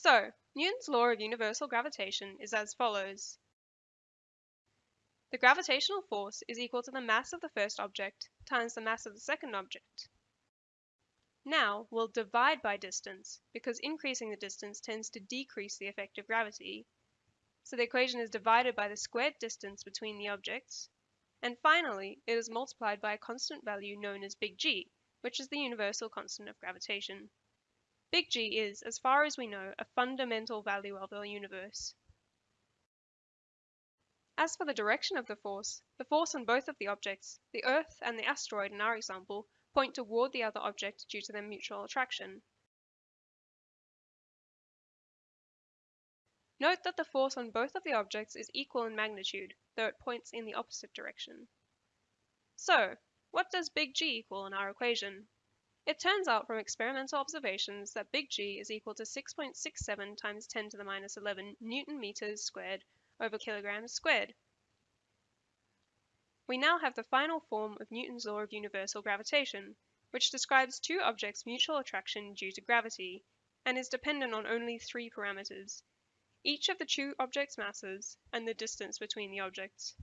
So, Newton's law of universal gravitation is as follows. The gravitational force is equal to the mass of the first object times the mass of the second object. Now, we'll divide by distance, because increasing the distance tends to decrease the effect of gravity. So the equation is divided by the squared distance between the objects. And finally, it is multiplied by a constant value known as big G, which is the universal constant of gravitation. Big G is, as far as we know, a fundamental value of our universe. As for the direction of the force, the force on both of the objects, the Earth and the asteroid in our example, point toward the other object due to their mutual attraction. Note that the force on both of the objects is equal in magnitude, though it points in the opposite direction. So, what does big G equal in our equation? It turns out from experimental observations that big G is equal to 6.67 times 10 to the minus 11 newton meters squared over kilograms squared. We now have the final form of Newton's law of universal gravitation, which describes two objects' mutual attraction due to gravity, and is dependent on only three parameters, each of the two objects' masses and the distance between the objects.